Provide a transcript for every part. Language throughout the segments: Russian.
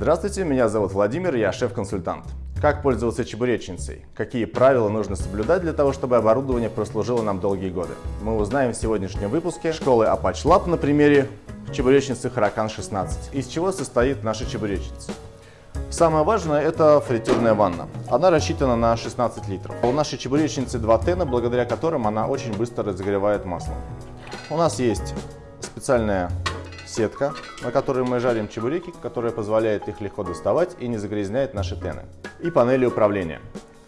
Здравствуйте, меня зовут Владимир, я шеф-консультант. Как пользоваться чебуречницей? Какие правила нужно соблюдать для того, чтобы оборудование прослужило нам долгие годы? Мы узнаем в сегодняшнем выпуске школы Apache Lab на примере чебуречницы Huracan 16. Из чего состоит наша чебуречница? Самое важное это фритюрная ванна. Она рассчитана на 16 литров. У нашей чебуречницы два тена, благодаря которым она очень быстро разогревает масло. У нас есть специальная сетка, на которой мы жарим чебуреки, которая позволяет их легко доставать и не загрязняет наши тены. И панели управления.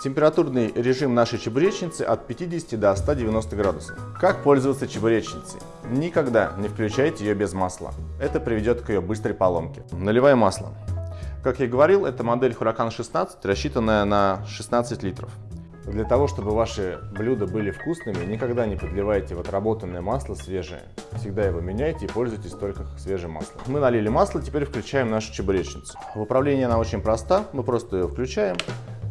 Температурный режим нашей чебуречницы от 50 до 190 градусов. Как пользоваться чебуречницей? Никогда не включайте ее без масла. Это приведет к ее быстрой поломке. Наливай масло. Как я говорил, это модель Huracan 16, рассчитанная на 16 литров. Для того, чтобы ваши блюда были вкусными, никогда не подливайте в отработанное масло свежее. Всегда его меняйте и пользуйтесь только свежим маслом. Мы налили масло, теперь включаем нашу чебуречницу. В управлении она очень проста, мы просто ее включаем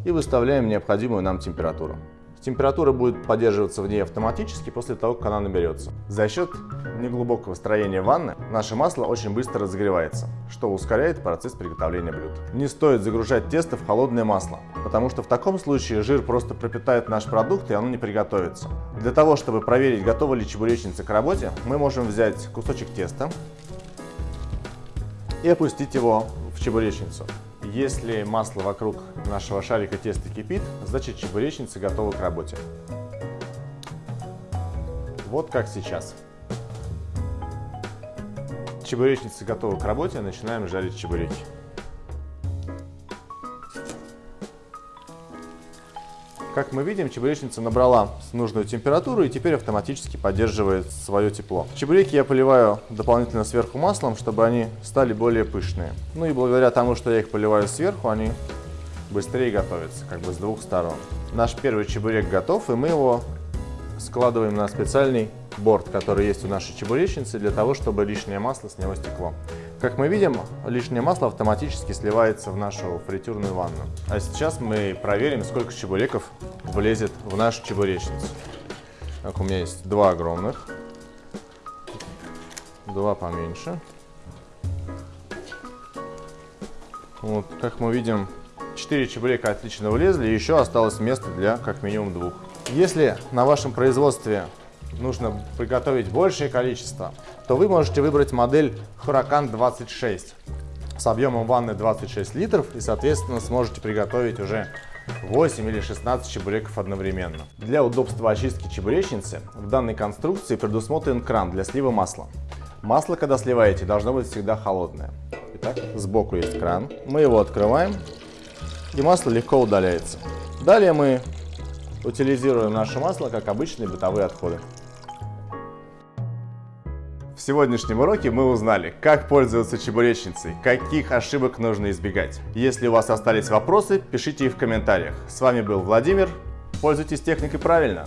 и выставляем необходимую нам температуру. Температура будет поддерживаться в ней автоматически после того, как она наберется. За счет неглубокого строения ванны наше масло очень быстро разогревается, что ускоряет процесс приготовления блюд. Не стоит загружать тесто в холодное масло, потому что в таком случае жир просто пропитает наш продукт и оно не приготовится. Для того, чтобы проверить, готова ли чебуречница к работе, мы можем взять кусочек теста и опустить его в чебуречницу. Если масло вокруг нашего шарика теста кипит, значит чебуречница готова к работе. Вот как сейчас. Чебуречница готова к работе, начинаем жарить чебуреки. Как мы видим, чебуречница набрала нужную температуру и теперь автоматически поддерживает свое тепло. Чебуреки я поливаю дополнительно сверху маслом, чтобы они стали более пышные. Ну и благодаря тому, что я их поливаю сверху, они быстрее готовятся, как бы с двух сторон. Наш первый чебурек готов, и мы его складываем на специальный борт, который есть у нашей чебуречницы, для того, чтобы лишнее масло с него стекло. Как мы видим, лишнее масло автоматически сливается в нашу фритюрную ванну. А сейчас мы проверим, сколько чебуреков влезет в нашу чебуречницу. Так, у меня есть два огромных, два поменьше. Вот, как мы видим, 4 чебурека отлично влезли, еще осталось место для как минимум двух. Если на вашем производстве нужно приготовить большее количество, то вы можете выбрать модель Huracan 26 с объемом ванны 26 литров и, соответственно, сможете приготовить уже 8 или 16 чебуреков одновременно. Для удобства очистки чебуречницы в данной конструкции предусмотрен кран для слива масла. Масло, когда сливаете, должно быть всегда холодное. Итак, сбоку есть кран. Мы его открываем, и масло легко удаляется. Далее мы утилизируем наше масло, как обычные бытовые отходы. В сегодняшнем уроке мы узнали, как пользоваться чебуречницей, каких ошибок нужно избегать. Если у вас остались вопросы, пишите их в комментариях. С вами был Владимир. Пользуйтесь техникой правильно.